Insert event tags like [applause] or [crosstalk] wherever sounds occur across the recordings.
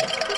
you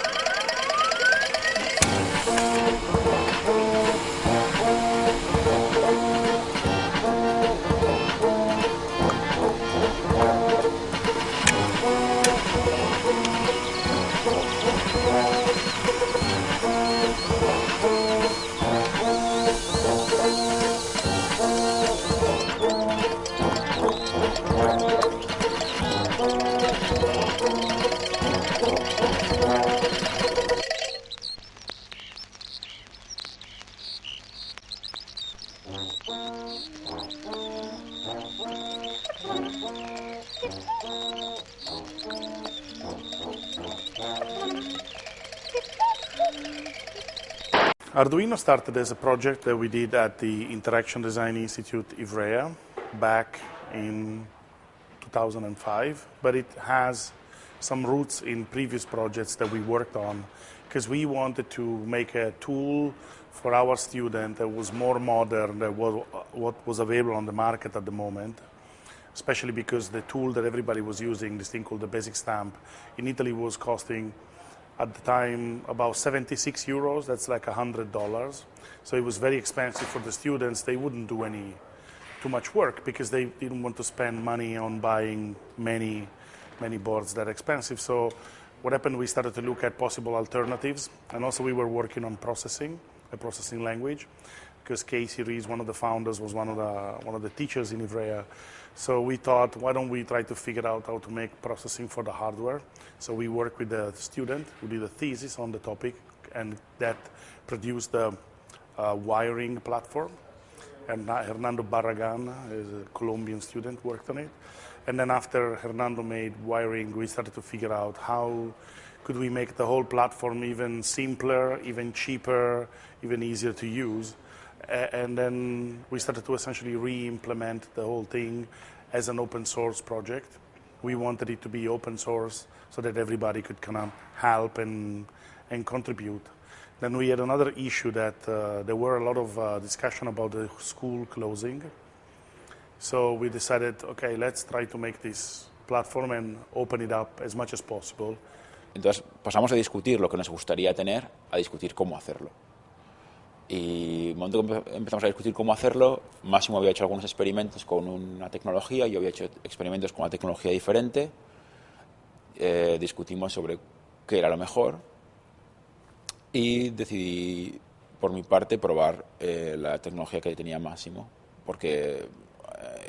Arduino started as a project that we did at the Interaction Design Institute Ivrea back in 2005, but it has some roots in previous projects that we worked on because we wanted to make a tool for our student that was more modern than what was available on the market at the moment, especially because the tool that everybody was using, this thing called the Basic Stamp, in Italy was costing at the time about 76 euros, that's like $100. So it was very expensive for the students. They wouldn't do any too much work because they didn't want to spend money on buying many, many boards that expensive. So what happened, we started to look at possible alternatives. And also we were working on processing, a processing language, because Casey Reas, one of the founders, was one of the, one of the teachers in Ivrea. So we thought, why don't we try to figure out how to make processing for the hardware? So we worked with the student who did a thesis on the topic, and that produced the uh, wiring platform. And Hernando Barragan is a Colombian student, worked on it. And then after Hernando made wiring, we started to figure out how could we make the whole platform even simpler, even cheaper, even easier to use and then we started to essentially re-implement the whole thing as an open source project. We wanted it to be open source so that everybody could kind of help and, and contribute. Then we had another issue that uh, there were a lot of uh, discussion about the school closing. So we decided, okay, let's try to make this platform and open it up as much as possible. Entonces pasamos a discutir lo que nos gustaría tener a discutir cómo hacerlo. Y el momento que empezamos a discutir cómo hacerlo, Máximo había hecho algunos experimentos con una tecnología, yo había hecho experimentos con una tecnología diferente, eh, discutimos sobre qué era lo mejor y decidí, por mi parte, probar eh, la tecnología que tenía Máximo, porque eh,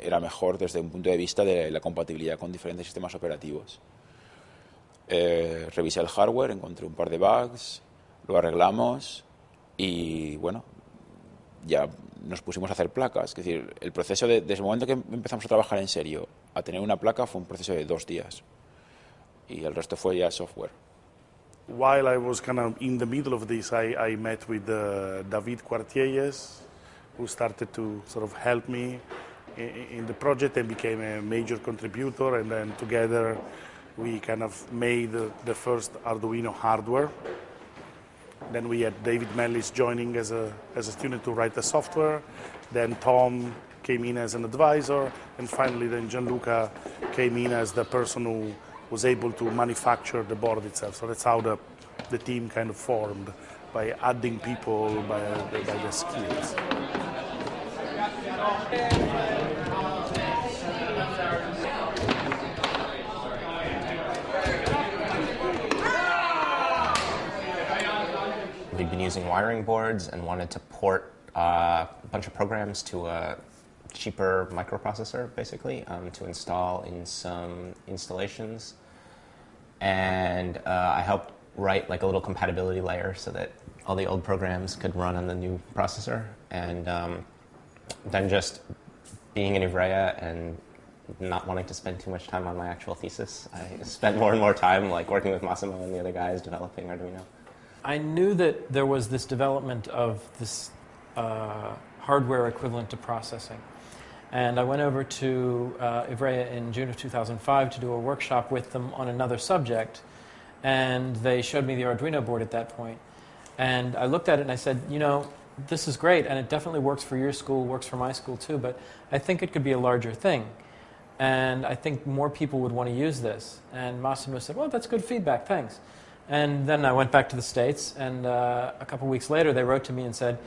era mejor desde un punto de vista de la compatibilidad con diferentes sistemas operativos. revisé el hardware, encontré un par de bugs, lo arreglamos y bueno, ya nos pusimos a hacer placas. Es decir, el proceso de, desde el momento que empezamos a trabajar en serio a tener una placa fue un proceso de dos días. Y el resto fue ya software. While I was kind of in the middle of this, I, met with uh, David Cuartielles, who started to sort of help me in, the project and became a major contributor. And then together we kind of made the first Arduino hardware. Then we had David Mellis joining as a, as a student to write the software. Then Tom came in as an advisor. And finally, then Gianluca came in as the person who was able to manufacture the board itself. So that's how the, the team kind of formed, by adding people, by, by skills. Using wiring boards and wanted to port uh, a bunch of programs to a cheaper microprocessor, basically, um, to install in some installations. And uh, I helped write like a little compatibility layer so that all the old programs could run on the new processor. And um, then just being in Ivrea and not wanting to spend too much time on my actual thesis, I spent more and more time like working with Massimo and the other guys developing Arduino. I knew that there was this development of this uh, hardware equivalent to processing. And I went over to uh, Ivrea in June of 2005 to do a workshop with them on another subject. And they showed me the Arduino board at that point. And I looked at it and I said, you know, this is great and it definitely works for your school, works for my school too, but I think it could be a larger thing. And I think more people would want to use this. And Massimo said, well, that's good feedback, thanks. And then I went back to the States, and uh, a couple weeks later, they wrote to me and said,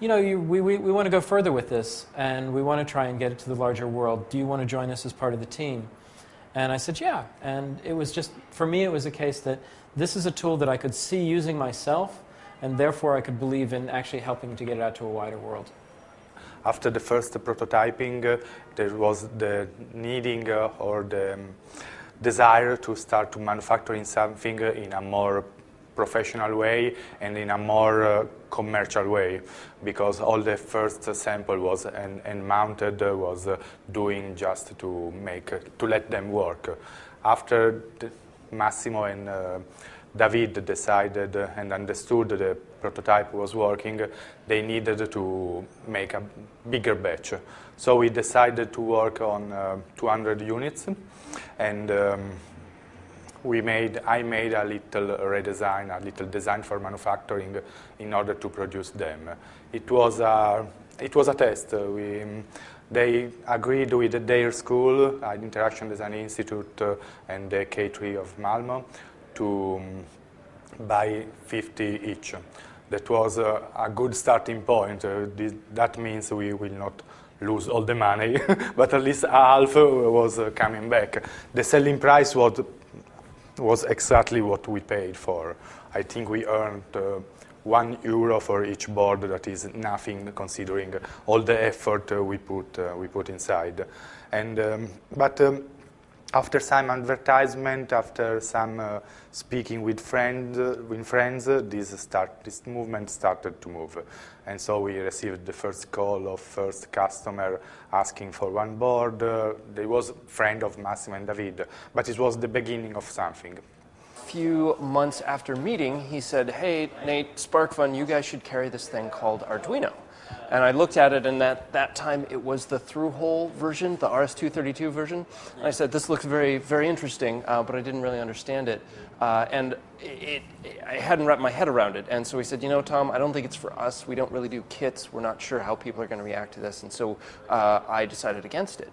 You know, you, we, we, we want to go further with this, and we want to try and get it to the larger world. Do you want to join us as part of the team? And I said, Yeah. And it was just, for me, it was a case that this is a tool that I could see using myself, and therefore I could believe in actually helping to get it out to a wider world. After the first prototyping, uh, there was the needing uh, or the um, desire to start to manufacturing something in a more professional way and in a more uh, commercial way because all the first sample was and, and mounted uh, was uh, doing just to make uh, to let them work after Massimo and uh, David decided and understood the prototype was working, they needed to make a bigger batch. So we decided to work on uh, 200 units and um, we made, I made a little redesign, a little design for manufacturing in order to produce them. It was a, it was a test. We, they agreed with their school, uh, Interaction Design Institute uh, and the K3 of Malmo, to um, buy 50 each. That was uh, a good starting point. Uh, that means we will not lose all the money, [laughs] but at least half was uh, coming back. The selling price was, was exactly what we paid for. I think we earned uh, one euro for each board. That is nothing considering all the effort uh, we put uh, we put inside. And um, but. Um, after some advertisement, after some uh, speaking with, friend, uh, with friends, uh, this, start, this movement started to move. And so we received the first call of first customer asking for one board. Uh, there was a friend of Massimo and David, but it was the beginning of something. Few months after meeting, he said, hey, Nate, SparkFun, you guys should carry this thing called Arduino. And I looked at it, and at that time it was the through-hole version, the RS-232 version. And I said, this looks very, very interesting, uh, but I didn't really understand it. Uh, and it, it, I hadn't wrapped my head around it. And so he said, you know, Tom, I don't think it's for us. We don't really do kits. We're not sure how people are going to react to this. And so uh, I decided against it.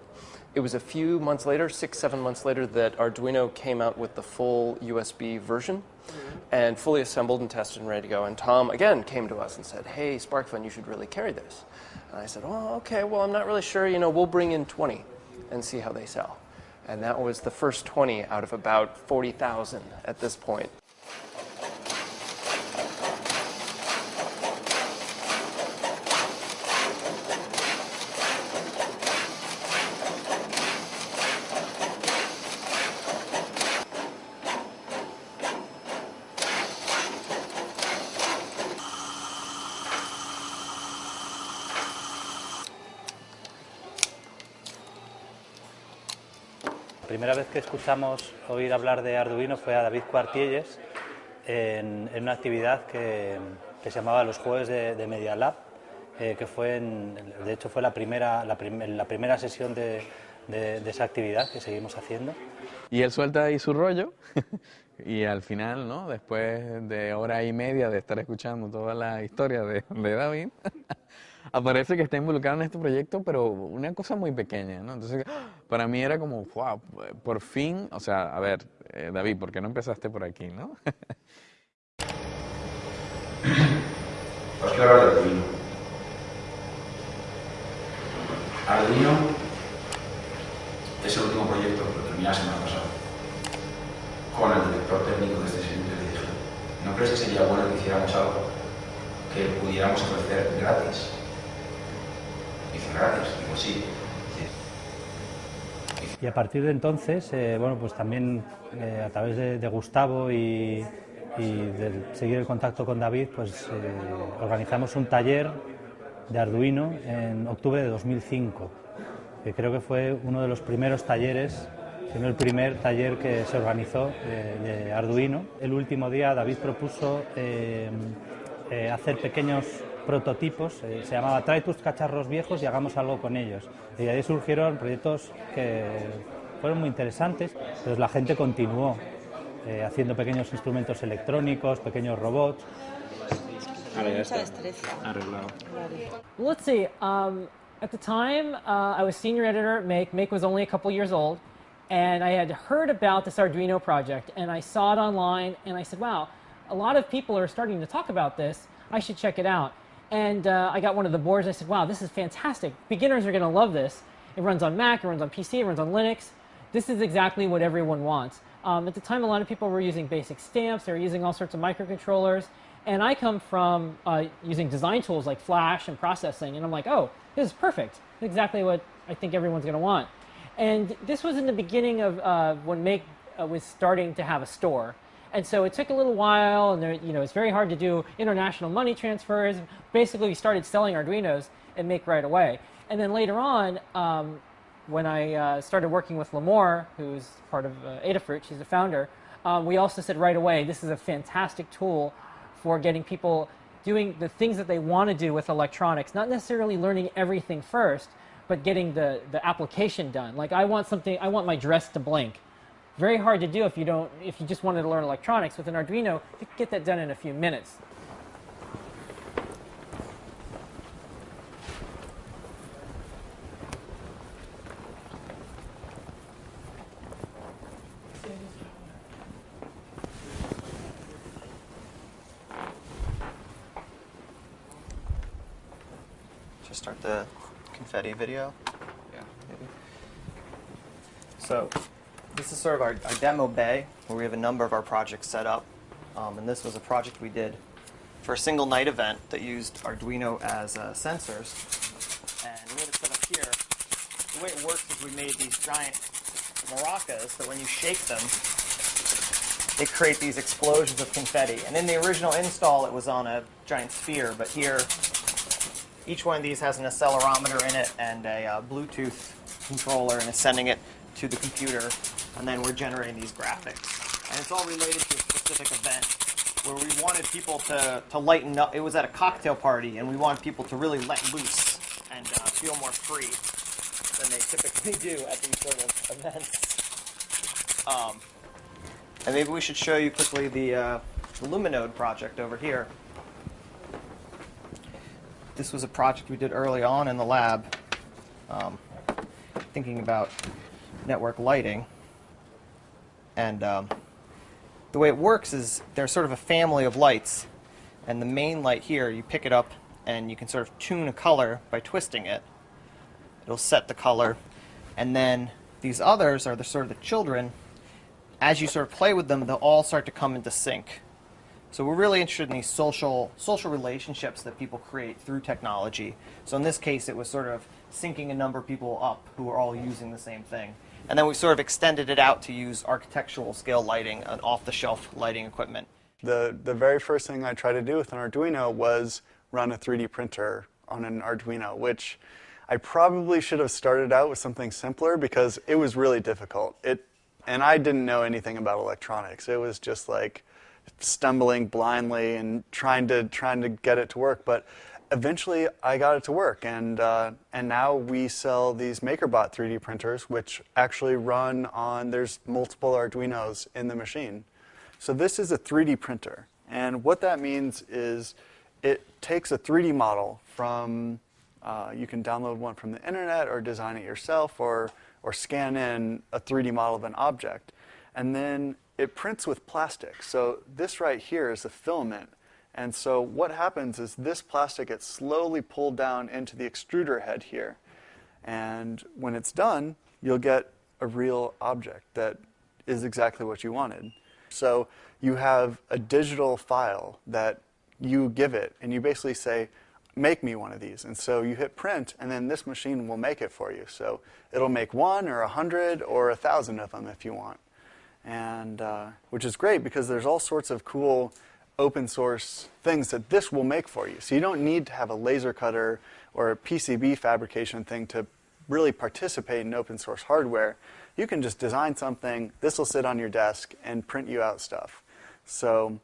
It was a few months later, six, seven months later, that Arduino came out with the full USB version mm-hmm. and fully assembled and tested and ready to go. And Tom, again, came to us and said, hey, SparkFun, you should really carry this. And I said, oh, okay, well, I'm not really sure. You know, we'll bring in 20 and see how they sell. And that was the first 20 out of about 40,000 at this point. Primera vez que escuchamos oír hablar de Arduino fue a David Cuartielles en, en una actividad que, que, se llamaba los Jueves de, de Media Lab, eh, que fue, en, de hecho, fue la primera, la, prim la primera sesión de, de, de, esa actividad que seguimos haciendo. Y él suelta ahí su rollo [laughs] y al final, ¿no? después de hora y media de estar escuchando toda la historia de, de David, [laughs] aparece que está involucrado en este proyecto, pero una cosa muy pequeña, ¿no? Entonces, [gasps] para mí era como, wow, por fin, o sea, a ver, eh, David, ¿por qué no empezaste por aquí, no? Quiero hablar. Arduino es el último proyecto que lo terminé la semana pasada con el director técnico de este servicio le dije, ¿no crees que sería bueno que hiciéramos algo que pudiéramos ofrecer gratis? Dice, gratis. Digo, sí. Y a partir de entonces, eh, bueno, pues también eh, a través de, Gustavo y, y, de seguir el contacto con David, pues eh, organizamos un taller de Arduino en octubre de 2005, que creo que fue uno de los primeros talleres, sino el primer taller que se organizó de Arduino. El último día David propuso hacer pequeños prototipos, eh, se llamaba Trae tus cacharros viejos y hagamos algo con ellos. Y de ahí surgieron proyectos que fueron muy interesantes, entonces la gente continuó eh, haciendo pequeños instrumentos electrónicos, pequeños robots. Ahora ya está arreglado. Let's see. Um, at the time, uh, I was senior editor at Make. Make was only a couple years old. And I had heard about this Arduino project, and I saw it online, and I said, wow, a lot of people are starting to talk about this. I should check it out. And uh, I got one of the boards. I said, wow, this is fantastic. Beginners are going to love this. It runs on Mac, it runs on PC, it runs on Linux. This is exactly what everyone wants. Um, at the time, a lot of people were using basic stamps. They were using all sorts of microcontrollers. And I come from uh, using design tools like Flash and processing. And I'm like, oh, this is perfect. exactly what I think everyone's going to want. And this was in the beginning of uh, when Make uh, was starting to have a store. And so it took a little while, and there, you know, it's very hard to do international money transfers. Basically, we started selling Arduinos and Make right away. And then later on, um, when I uh, started working with Limor, who's part of uh, Adafruit, she's the founder, um, we also said right away, this is a fantastic tool for getting people doing the things that they want to do with electronics, not necessarily learning everything first, but getting the, the application done. Like I want something, I want my dress to blink. Very hard to do if you don't, if you just wanted to learn electronics. With an Arduino, you can get that done in a few minutes. Just start the confetti video. Yeah. Maybe. So this is sort of our, our demo bay where we have a number of our projects set up. Um, and this was a project we did for a single night event that used Arduino as uh, sensors. And we have it set up here. The way it works is we made these giant maracas that when you shake them, they create these explosions of confetti. And in the original install, it was on a giant sphere, but here, each one of these has an accelerometer in it and a uh, Bluetooth controller and is sending it to the computer, and then we're generating these graphics. And it's all related to a specific event where we wanted people to, to lighten up. It was at a cocktail party, and we wanted people to really let loose and uh, feel more free than they typically [laughs] do at these sort of events. Um, and maybe we should show you quickly the, uh, Luminode project over here. This was a project we did early on in the lab, um, thinking about network lighting. And um, the way it works is there's sort of a family of lights. And the main light here, you pick it up and you can sort of tune a color by twisting it. It'll set the color. And then these others are the sort of the children. As you sort of play with them, they'll all start to come into sync. So we're really interested in these social social relationships that people create through technology. So in this case, it was sort of syncing a number of people up who are all using the same thing. And then we sort of extended it out to use architectural scale lighting and off-the-shelf lighting equipment. The, the very first thing I tried to do with an Arduino was run a 3D printer on an Arduino, which I probably should have started out with something simpler because it was really difficult. It, and I didn't know anything about electronics. It was just like stumbling blindly and trying to trying to get it to work. But eventually I got it to work, and uh, and now we sell these MakerBot 3D printers, which actually run on. There's multiple Arduinos in the machine, so this is a 3D printer, and what that means is it takes a 3D model from. Uh, you can download one from the internet or design it yourself or or scan in a 3D model of an object, and then it prints with plastic. So this right here is a filament and so what happens is this plastic gets slowly pulled down into the extruder head here. And when it's done, you'll get a real object that is exactly what you wanted. So you have a digital file that you give it, and you basically say, make me one of these. And so you hit print, and then this machine will make it for you. So it'll make one or a hundred or a thousand of them if you want. And uh, which is great because there's all sorts of cool open source things that this will make for you. So you don't need to have a laser cutter or a PCB fabrication thing to really participate in open source hardware. You can just design something, this will sit on your desk and print you out stuff. So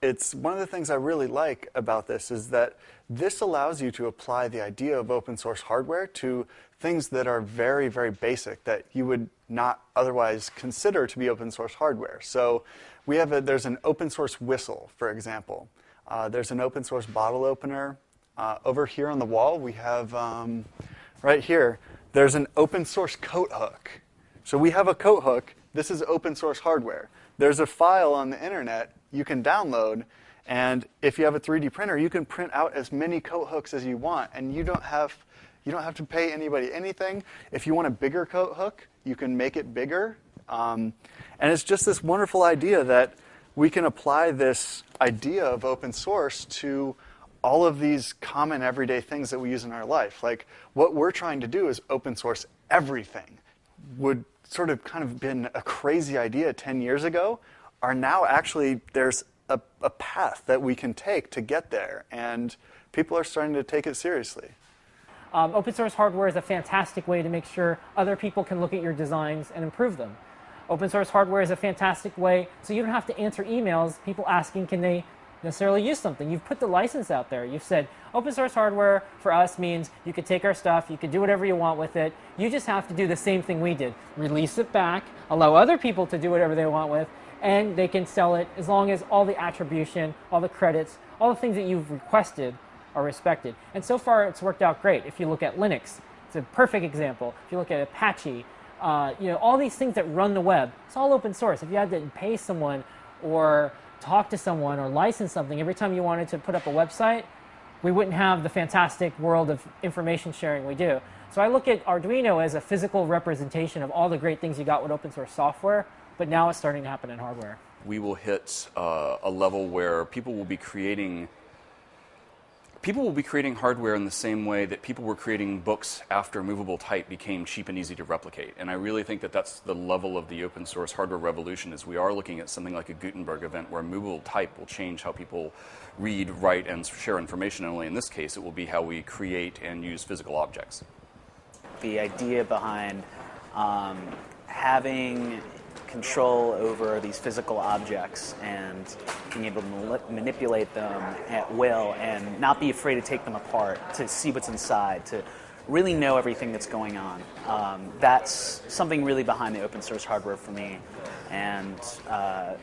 it's one of the things I really like about this is that this allows you to apply the idea of open source hardware to things that are very, very basic that you would not otherwise consider to be open source hardware. So we have a, there's an open source whistle, for example. Uh, there's an open source bottle opener. Uh, over here on the wall, we have, um, right here, there's an open source coat hook. So we have a coat hook. This is open source hardware. There's a file on the internet you can download, and if you have a 3D printer, you can print out as many coat hooks as you want, and you don't have you don't have to pay anybody anything. If you want a bigger coat hook, you can make it bigger. Um, and it's just this wonderful idea that we can apply this idea of open source to all of these common everyday things that we use in our life. Like what we're trying to do is open source everything. Would sort of kind of been a crazy idea 10 years ago are now actually there's a, a path that we can take to get there. And people are starting to take it seriously. Um, open source hardware is a fantastic way to make sure other people can look at your designs and improve them. Open source hardware is a fantastic way so you don't have to answer emails, people asking can they necessarily use something. You've put the license out there. You've said open source hardware for us means you could take our stuff, you could do whatever you want with it. You just have to do the same thing we did. Release it back, allow other people to do whatever they want with, and they can sell it as long as all the attribution, all the credits, all the things that you've requested are respected. And so far it's worked out great. If you look at Linux, it's a perfect example. If you look at Apache, uh, you know, all these things that run the web, it's all open source. If you had to pay someone or talk to someone or license something every time you wanted to put up a website, we wouldn't have the fantastic world of information sharing we do. So I look at Arduino as a physical representation of all the great things you got with open source software, but now it's starting to happen in hardware. We will hit uh, a level where people will be creating people will be creating hardware in the same way that people were creating books after movable type became cheap and easy to replicate. And I really think that that's the level of the open source hardware revolution is we are looking at something like a Gutenberg event where movable type will change how people read, write, and share information. And only in this case, it will be how we create and use physical objects. The idea behind um, having control over these physical objects and being able to manipulate them at will and not be afraid to take them apart, to see what's inside, to really know everything that's going on. Um, that's something really behind the open source hardware for me and uh,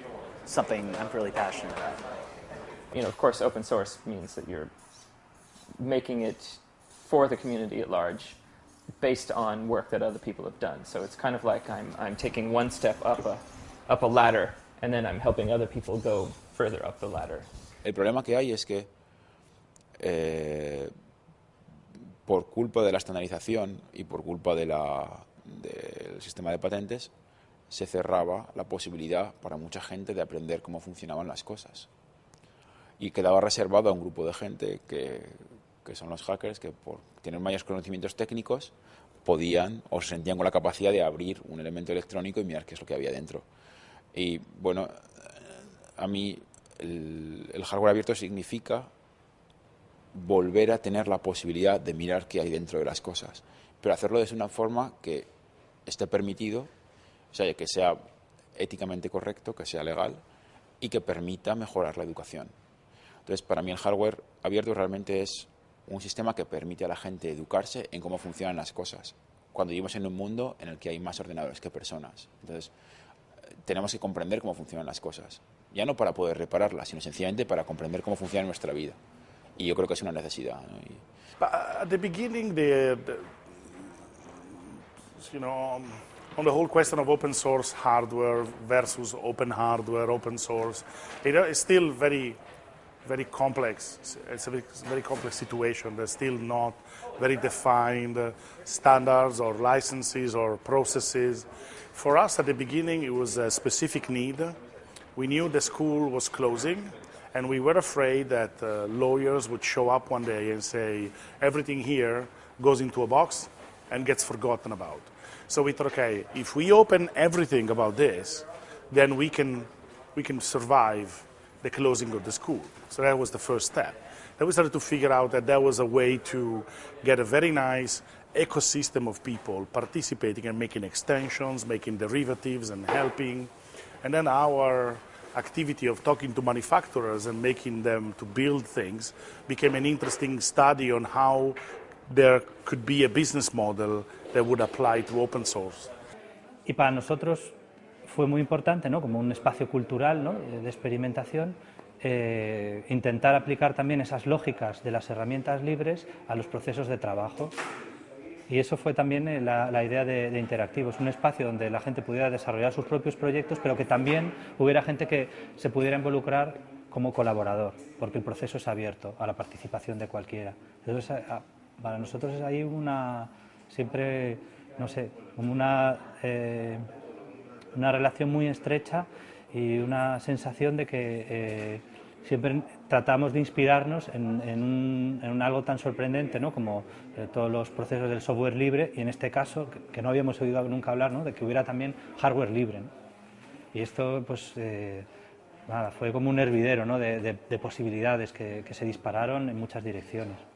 something I'm really passionate about. You know, of course, open source means that you're making it for the community at large based on work that other people have done. So it's kind of like I'm, I'm taking one step up a, up a ladder and then I'm helping other people go further up the ladder. El problema que hay es que eh, por culpa de la estandarización y por culpa del sistema de patentes se cerraba la posibilidad para mucha gente de aprender cómo funcionaban las cosas. Y quedaba reservado a un grupo de gente que, que son los hackers, que por tener mayores conocimientos técnicos podían o se sentían con la capacidad de abrir un elemento electrónico y mirar qué es lo que había dentro. Y bueno, a mí el, el hardware abierto significa volver a tener la posibilidad de mirar qué hay dentro de las cosas, pero hacerlo de una forma que esté permitido, o sea, que sea éticamente correcto, que sea legal y que permita mejorar la educación. Entonces, para mí el hardware abierto realmente es un sistema que permite a la gente educarse en cómo funcionan las cosas, cuando vivimos en un mundo en el que hay más ordenadores que personas. Entonces, tenemos que comprender cómo funcionan las cosas, ya no para poder repararlas, sino sencillamente para comprender cómo funciona nuestra vida. Y yo creo que es una necesidad. ¿no? Y... At the beginning, the, the, you know, on the whole question of open source hardware versus open hardware, open source, it is still very very complex. It's a very, very, complex situation. There's still not very defined uh, standards or licenses or processes. For us at the beginning, it was a specific need. We knew the school was closing, and we were afraid that uh, lawyers would show up one day and say, everything here goes into a box and gets forgotten about. So we thought, okay, if we open everything about this, then we can, we can survive the closing of the school. So that was the first step. Then we started to figure out that there was a way to get a very nice ecosystem of people participating and making extensions, making derivatives and helping. And then our activity of talking to manufacturers and making them to build things became an interesting study on how there could be a business model that would apply to open source. Y para nosotros fue muy importante, ¿no? como un espacio cultural ¿no? de experimentación, eh, intentar aplicar también esas lógicas de las herramientas libres a los procesos de trabajo. Y eso fue también eh, la, idea de, de Interactivos, un espacio donde la gente pudiera desarrollar sus propios proyectos, pero que también hubiera gente que se pudiera involucrar como colaborador, porque el proceso es abierto a la participación de cualquiera. Entonces, para nosotros es ahí una, siempre, no sé, una, eh, una relación muy estrecha y una sensación de que eh, siempre tratamos de inspirarnos en, en un, algo tan sorprendente ¿no? como eh, todos los procesos del software libre y en este caso, que, no habíamos oído nunca hablar, ¿no? de que hubiera también hardware libre. Y esto pues, eh, nada, fue como un hervidero de- de posibilidades que, que se dispararon en muchas direcciones.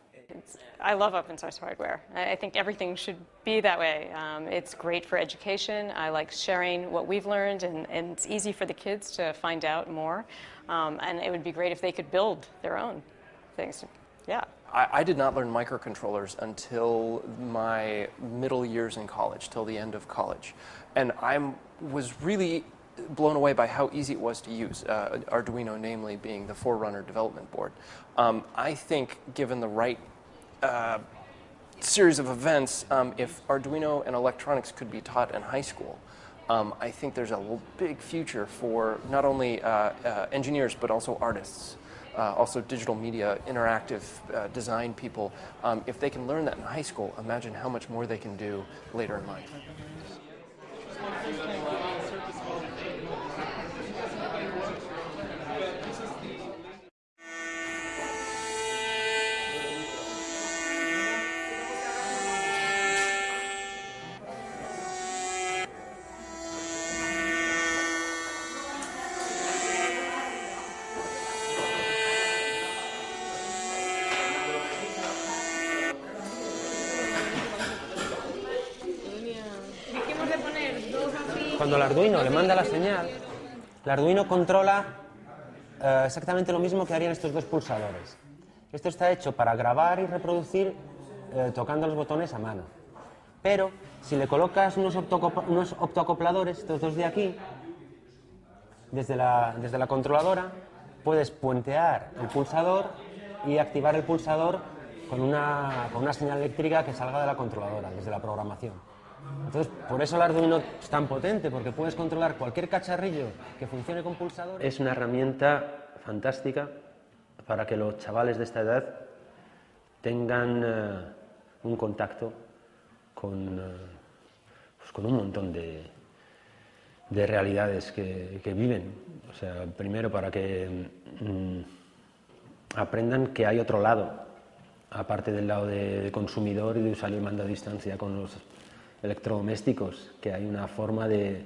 I love open source hardware. I I think everything should be that way. Um, it's great for education. I like sharing what we've learned, and, and it's easy for the kids to find out more. Um, and it would be great if they could build their own things. Yeah. I, I did not learn microcontrollers until my middle years in college, till the end of college. And I was really blown away by how easy it was to use, uh, Arduino namely being the Forerunner development board. Um, I think given the right uh, series of events, um, if Arduino and electronics could be taught in high school, um, I think there's a big future for not only uh, uh, engineers but also artists, uh, also digital media, interactive uh, design people. Um, if they can learn that in high school, imagine how much more they can do later in life. Arduino le manda la señal, el Arduino controla eh, exactamente lo mismo que harían estos dos pulsadores. Esto está hecho para grabar y reproducir eh, tocando los botones a mano. Pero si le colocas unos, unos optoacopladores, estos dos de aquí, desde la, desde la controladora, puedes puentear el pulsador y activar el pulsador con una, con una señal eléctrica que salga de la controladora, desde la programación. Entonces, por eso el Arduino es tan potente, porque puedes controlar cualquier cacharrillo que funcione con pulsador. Es una herramienta fantástica para que los chavales de esta edad tengan eh, un contacto con, eh, pues con un montón de, de realidades que, que viven. O sea, primero para que mm, aprendan que hay otro lado, aparte del lado de consumidor y de usuario y mando a distancia con los electrodomésticos, que hay una forma de,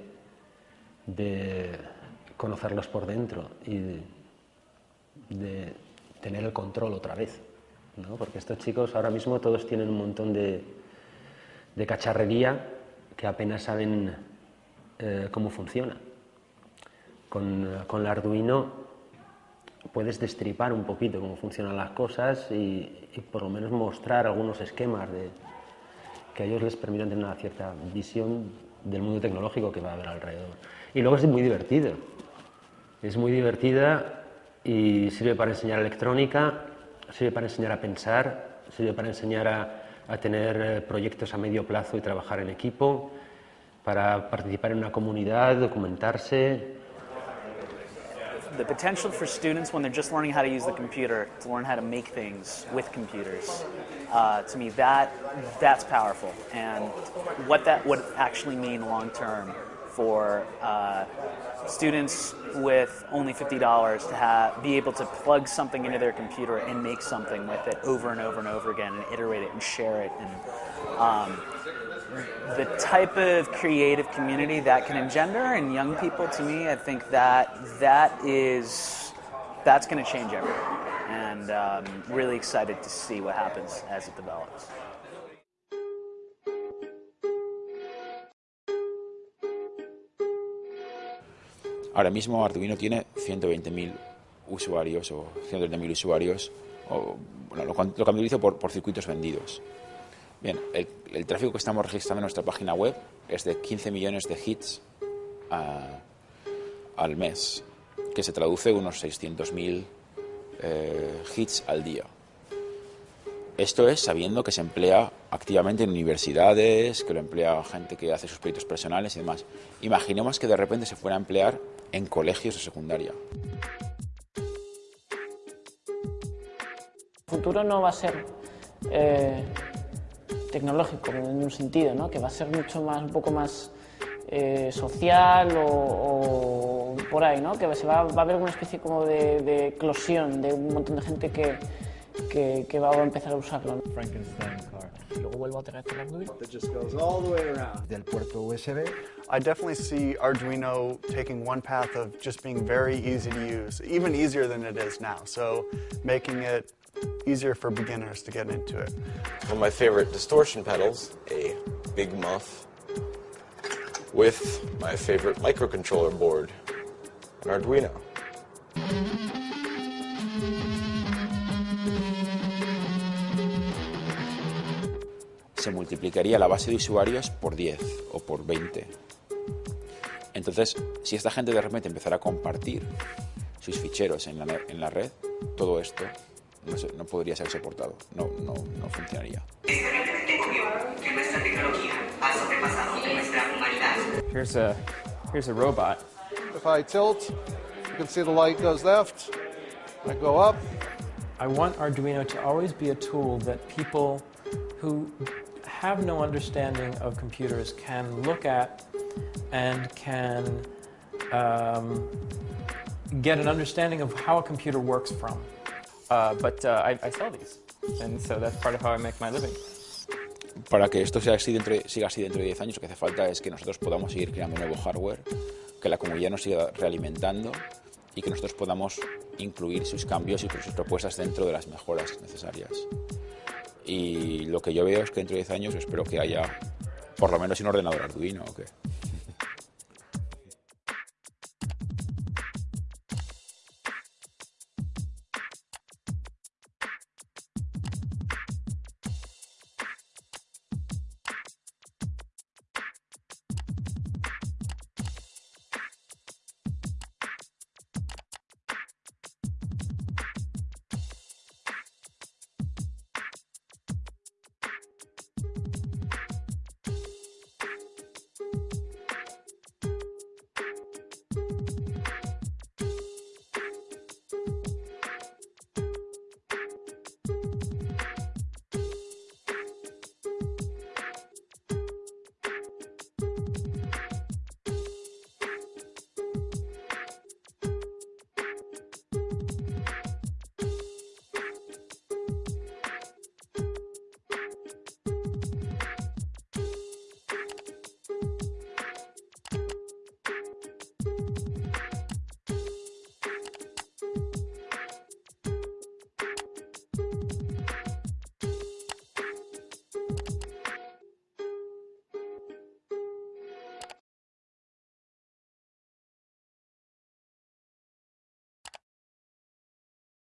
de conocerlos por dentro y de, tener el control otra vez. ¿no? Porque estos chicos ahora mismo todos tienen un montón de, de cacharrería que apenas saben eh, cómo funciona. Con, con el Arduino puedes destripar un poquito cómo funcionan las cosas y, y por lo menos mostrar algunos esquemas de, que a ellos les permitan tener una cierta visión del mundo tecnológico que va a haber alrededor. Y luego es muy divertido. Es muy divertida y sirve para enseñar electrónica, sirve para enseñar a pensar, sirve para enseñar a, a tener eh, proyectos a medio plazo y trabajar en equipo, para participar en una comunidad, documentarse. The potential for students when they're just learning how to use the computer to learn how to make things with computers. Uh, to me that that's powerful. And what that would actually mean long term for uh, students with only $50 to have, be able to plug something into their computer and make something with it over and over and over again and iterate it and share it and um, the type of creative community that can engender in young people to me i think that that is that's going to change everything and um, really excited to see what happens as it develops Ahora mismo Arduino tiene 120.000 usuarios o 130.000 usuarios, o, bueno, lo, lo contabilizo por, por circuitos vendidos. Bien, el, tráfico que estamos registrando en nuestra página web es de 15 millones de hits a- al mes, que se traduce en unos 600.000 eh, hits al día. Esto es sabiendo que se emplea activamente en universidades, que lo emplea gente que hace sus proyectos personales y demás. Imaginemos que de repente se fuera a emplear en colegios de secundaria. El futuro no va a ser eh, tecnológico en un sentido, ¿no? que va a ser mucho más, un poco más eh, social o, o, por ahí, ¿no? que se va, va, a haber una especie como de, de eclosión de un montón de gente que, que, que, va a empezar a usarlo. Frankenstein car. Y luego vuelvo a tener el Arduino. That just goes all the way around. Del puerto USB. I definitely see Arduino taking one path of just being very easy to use, even easier than it is now. So making it easier for beginners to get into it. One of my favorite distortion pedals, a Big Muff, with my favorite microcontroller board, an Arduino. se multiplicaría la base de usuarios por 10 o por 20. Entonces, si esta gente de repente empezara a compartir sus ficheros en la, en la red, todo esto no, se, no, podría ser soportado, no, no, no funcionaría. Here's a, here's a robot. If I tilt, you can see the light goes left, I go up. I want Arduino to always be a tool that people who have no understanding of computers can look at and can um, get an understanding of how a computer works from. Uh, but uh, I, I, sell these, and so that's part of how I make my living. Para que esto sea así dentro, siga así dentro de 10 años, lo que hace falta es que nosotros podamos seguir creando nuevo hardware, que la comunidad nos siga realimentando y que nosotros podamos incluir sus cambios y sus propuestas dentro de las mejoras necesarias. Y lo que yo veo es que dentro de 10 años espero que haya por lo menos un ordenador Arduino o qué.